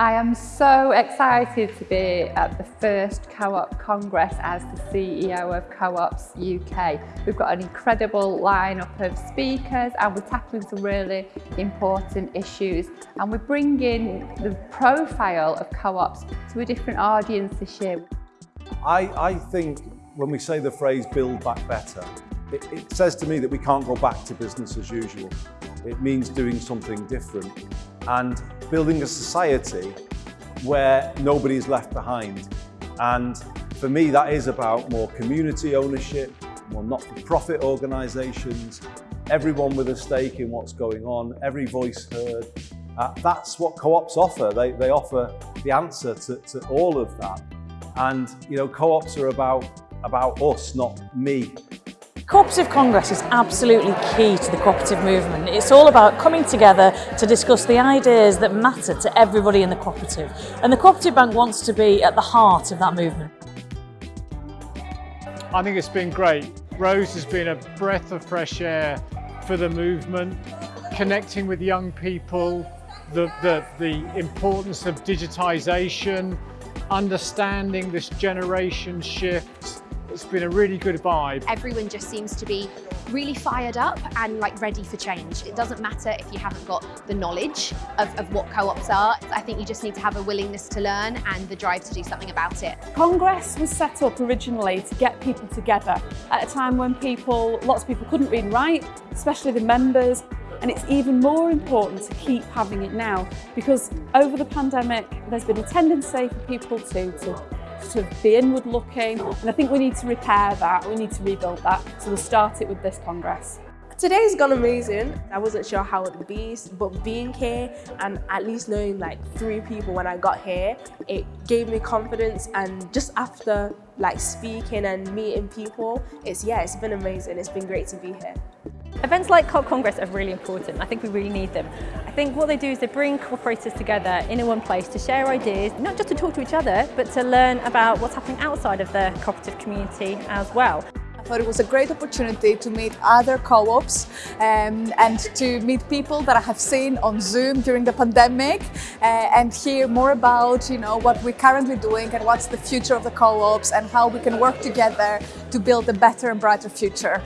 I am so excited to be at the first Co-op Congress as the CEO of Co-ops UK. We've got an incredible lineup of speakers and we're tackling some really important issues and we're bringing the profile of co-ops to a different audience this year. I, I think when we say the phrase build back better, it, it says to me that we can't go back to business as usual. It means doing something different and building a society where nobody is left behind. And for me, that is about more community ownership, more not-for-profit organisations, everyone with a stake in what's going on, every voice heard. Uh, that's what co-ops offer. They, they offer the answer to, to all of that. And, you know, co-ops are about, about us, not me. Cooperative Congress is absolutely key to the cooperative movement. It's all about coming together to discuss the ideas that matter to everybody in the cooperative. And the Cooperative Bank wants to be at the heart of that movement. I think it's been great. Rose has been a breath of fresh air for the movement, connecting with young people, the, the, the importance of digitisation, understanding this generation shift, it's been a really good vibe. Everyone just seems to be really fired up and like ready for change. It doesn't matter if you haven't got the knowledge of, of what co-ops are. I think you just need to have a willingness to learn and the drive to do something about it. Congress was set up originally to get people together at a time when people, lots of people couldn't read and write, especially the members, and it's even more important to keep having it now because over the pandemic there's been a tendency for people to, to to be inward looking and I think we need to repair that, we need to rebuild that. So we'll start it with this Congress. Today's gone amazing. I wasn't sure how it would be, but being here and at least knowing like three people when I got here, it gave me confidence and just after like speaking and meeting people, it's yeah, it's been amazing. It's been great to be here. Events like Co-op Congress are really important. I think we really need them. I think what they do is they bring cooperators together in one place to share ideas, not just to talk to each other, but to learn about what's happening outside of the cooperative community as well. I thought it was a great opportunity to meet other co-ops um, and to meet people that I have seen on Zoom during the pandemic uh, and hear more about you know, what we're currently doing and what's the future of the co-ops and how we can work together to build a better and brighter future.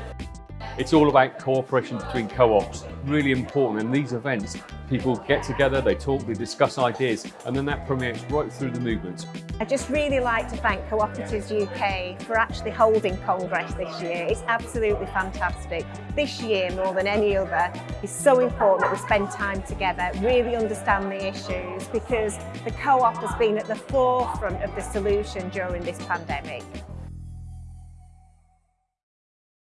It's all about cooperation between co-ops, really important. In these events, people get together, they talk, they discuss ideas, and then that permeates right through the movement. I'd just really like to thank Cooperatives UK for actually holding Congress this year. It's absolutely fantastic. This year, more than any other, is so important that we spend time together, really understand the issues, because the co-op has been at the forefront of the solution during this pandemic.